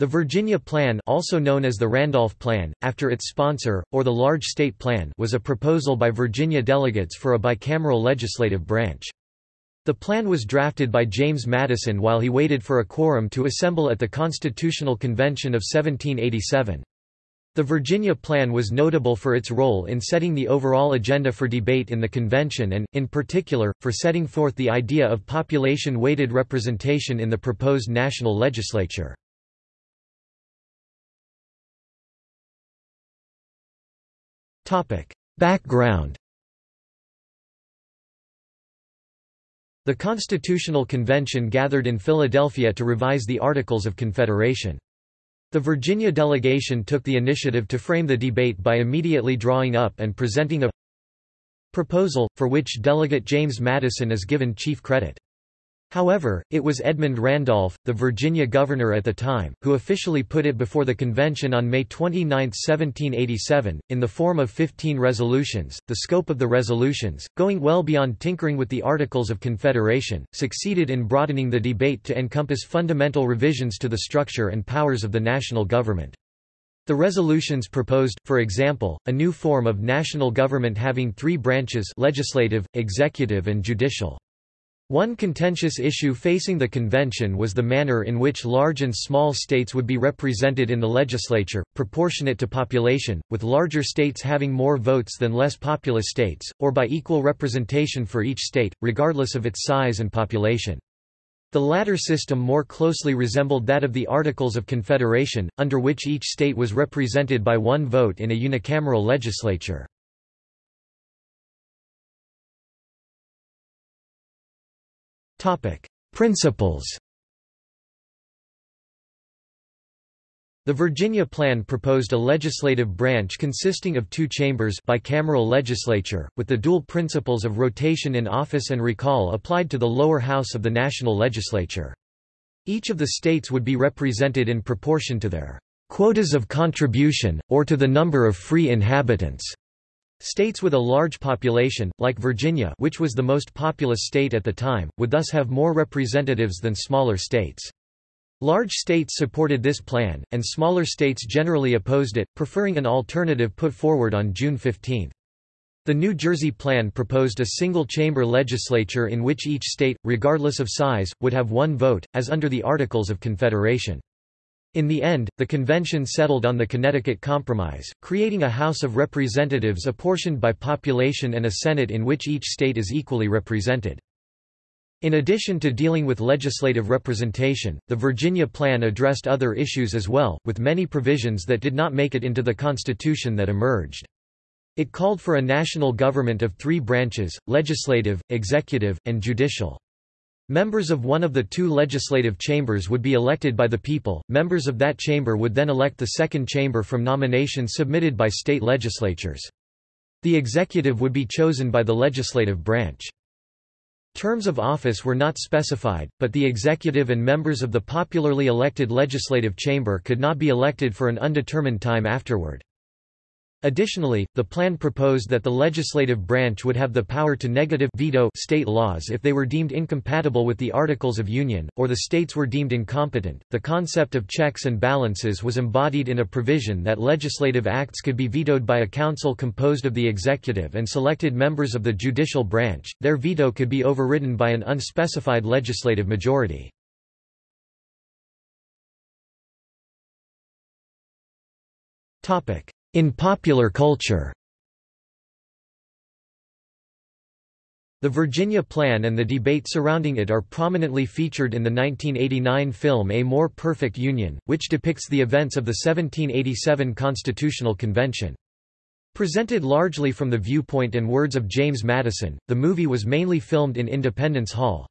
The Virginia Plan also known as the Randolph Plan, after its sponsor, or the Large State Plan was a proposal by Virginia delegates for a bicameral legislative branch. The plan was drafted by James Madison while he waited for a quorum to assemble at the Constitutional Convention of 1787. The Virginia Plan was notable for its role in setting the overall agenda for debate in the convention and, in particular, for setting forth the idea of population-weighted representation in the proposed national legislature. Background The Constitutional Convention gathered in Philadelphia to revise the Articles of Confederation. The Virginia delegation took the initiative to frame the debate by immediately drawing up and presenting a proposal, for which Delegate James Madison is given chief credit. However, it was Edmund Randolph, the Virginia governor at the time, who officially put it before the convention on May 29, 1787, in the form of 15 resolutions. The scope of the resolutions, going well beyond tinkering with the Articles of Confederation, succeeded in broadening the debate to encompass fundamental revisions to the structure and powers of the national government. The resolutions proposed, for example, a new form of national government having three branches legislative, executive and judicial. One contentious issue facing the convention was the manner in which large and small states would be represented in the legislature, proportionate to population, with larger states having more votes than less populous states, or by equal representation for each state, regardless of its size and population. The latter system more closely resembled that of the Articles of Confederation, under which each state was represented by one vote in a unicameral legislature. Principles The Virginia Plan proposed a legislative branch consisting of two chambers bicameral legislature, with the dual principles of rotation in office and recall applied to the lower house of the national legislature. Each of the states would be represented in proportion to their quotas of contribution, or to the number of free inhabitants. States with a large population, like Virginia which was the most populous state at the time, would thus have more representatives than smaller states. Large states supported this plan, and smaller states generally opposed it, preferring an alternative put forward on June 15. The New Jersey Plan proposed a single-chamber legislature in which each state, regardless of size, would have one vote, as under the Articles of Confederation. In the end, the convention settled on the Connecticut Compromise, creating a House of Representatives apportioned by population and a Senate in which each state is equally represented. In addition to dealing with legislative representation, the Virginia Plan addressed other issues as well, with many provisions that did not make it into the Constitution that emerged. It called for a national government of three branches, legislative, executive, and judicial. Members of one of the two legislative chambers would be elected by the people, members of that chamber would then elect the second chamber from nominations submitted by state legislatures. The executive would be chosen by the legislative branch. Terms of office were not specified, but the executive and members of the popularly elected legislative chamber could not be elected for an undetermined time afterward. Additionally, the plan proposed that the legislative branch would have the power to negative veto state laws if they were deemed incompatible with the Articles of Union, or the states were deemed incompetent. The concept of checks and balances was embodied in a provision that legislative acts could be vetoed by a council composed of the executive and selected members of the judicial branch, their veto could be overridden by an unspecified legislative majority. Topic. In popular culture The Virginia Plan and the debate surrounding it are prominently featured in the 1989 film A More Perfect Union, which depicts the events of the 1787 Constitutional Convention. Presented largely from the viewpoint and words of James Madison, the movie was mainly filmed in Independence Hall.